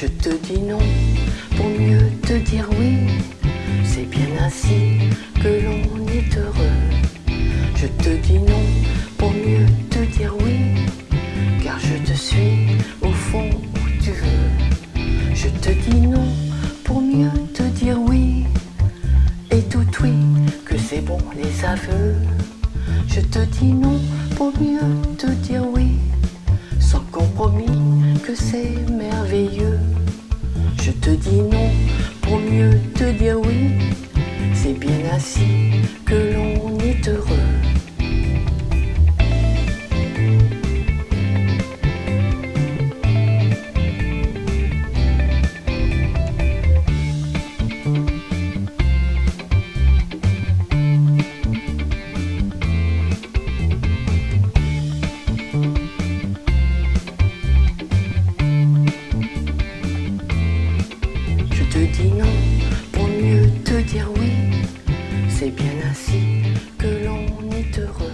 Je te dis non pour mieux te dire oui. C'est bien ainsi que l'on est heureux. Je te dis non pour mieux te dire oui. Car je te suis au fond où tu veux. Je te dis non pour mieux te dire oui. Et tout oui, que c'est bon les aveux. Je te dis non pour mieux te dire oui. Sans compromis, c'est merveilleux. Je te dis non pour mieux te dire oui. C'est bien ainsi que bien ainsi que l'on est heureux.